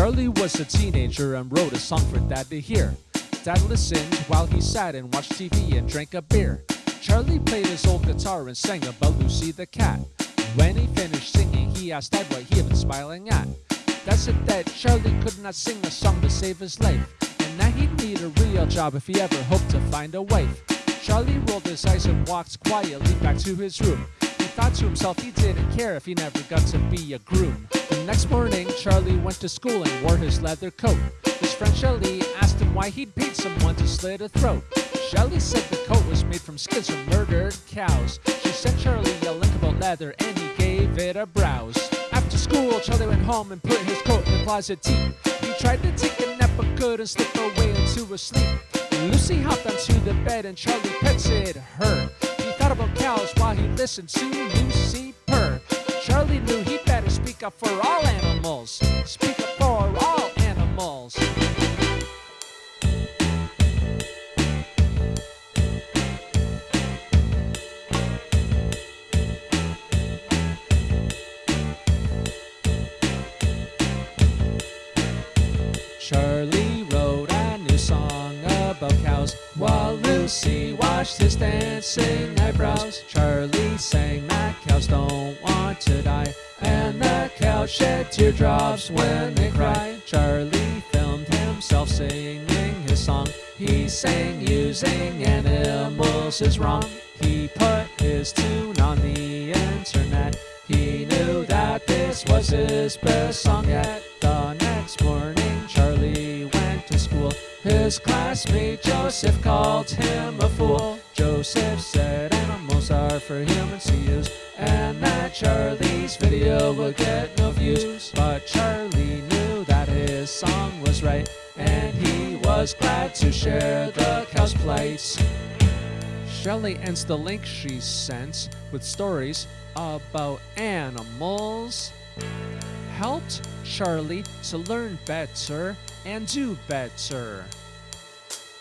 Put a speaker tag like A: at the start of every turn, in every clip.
A: Charlie was a teenager and wrote a song for Dad to hear. Dad listened while he sat and watched TV and drank a beer. Charlie played his old guitar and sang about Lucy the cat. When he finished singing, he asked Dad what he had been smiling at. Dad said that Charlie could not sing a song to save his life, and that he'd need a real job if he ever hoped to find a wife. Charlie rolled his eyes and walked quietly back to his room. He thought to himself he didn't care if he never got to be a groom. The next morning, Charlie went to school and wore his leather coat. His friend Shelly asked him why he'd paid someone to slit a throat. Shelly said the coat was made from skins from murdered cows. She sent Charlie a link about leather and he gave it a browse. After school, Charlie went home and put his coat in the closet deep. He tried to take a nap but couldn't slip away into a sleep. Lucy hopped onto the bed and Charlie petted her. He thought about cows while he listened to Lucy purr. Charlie knew better speak up for all animals. Speak up for all animals. Cows while Lucy watched his dancing eyebrows. Charlie sang that cows don't want to die, and the cows shed teardrops when they cried. Charlie filmed himself singing his song. He sang using animals is wrong. He put his tune on the internet. He knew that this was his best song yet. His classmate Joseph called him a fool. Joseph said animals are for humans to use, and that Charlie's video would get no views. But Charlie knew that his song was right, and he was glad to share the cow's plight. Shelley ends the link she sent with stories about animals. Helped Charlie to learn better and do better.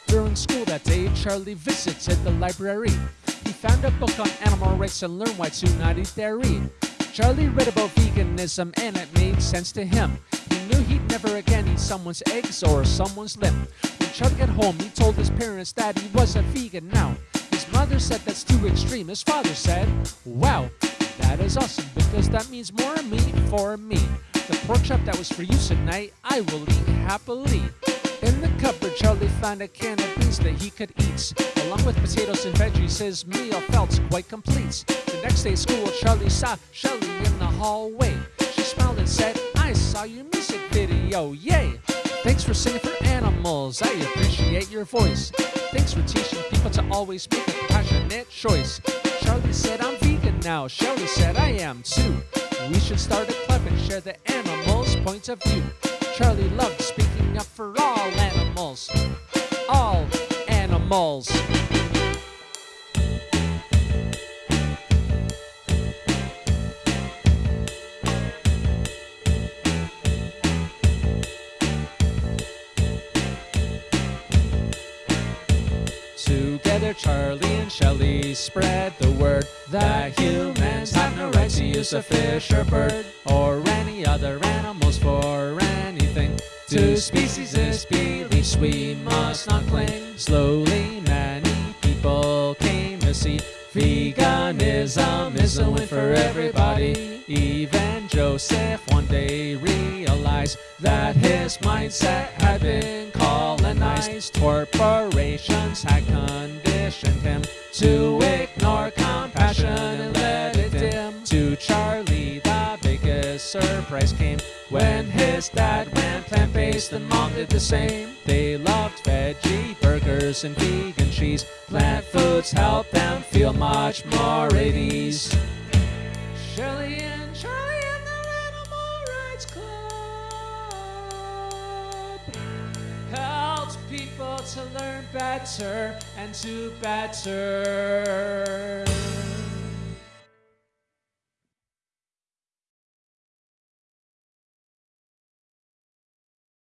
A: During school that day, Charlie visited the library. He found a book on animal rights and learned why to not eat dairy. Charlie read about veganism and it made sense to him. He knew he'd never again eat someone's eggs or someone's limb. When Charlie got home, he told his parents that he was a vegan now. His mother said that's too extreme. His father said, Wow, that is awesome because that means more meat for me. The pork chop that was for you tonight, I will eat happily. In the cupboard, Charlie found a can of beans that he could eat. Along with potatoes and veggies, his meal felt quite complete. The next day at school, Charlie saw Shelly in the hallway. She smiled and said, I saw your music video, yay! Thanks for singing for animals, I appreciate your voice. Thanks for teaching people to always make a compassionate choice. Charlie said, I'm vegan now. Shelly said, I am too. We should start a club and share the animals' points of view. Charlie loved speaking up for all animals. All animals. Together, Charlie and Shelley spread the word that humans have no right to use a fish or bird or any other animals for anything. To species' beliefs we must not cling. Slowly, many people came to see veganism is a win for everybody. Even Joseph one day realized that his mindset had been colonized. Corporations had conditioned him to ignore compassion and let it dim. To Charlie, the biggest surprise came when his dad went plant-based and mom did the same. They loved veggie burgers and vegan cheese. Plant foods help them feel much more at ease. Shelley and Charlie and the Animal Rights Club helped people to learn better and do better.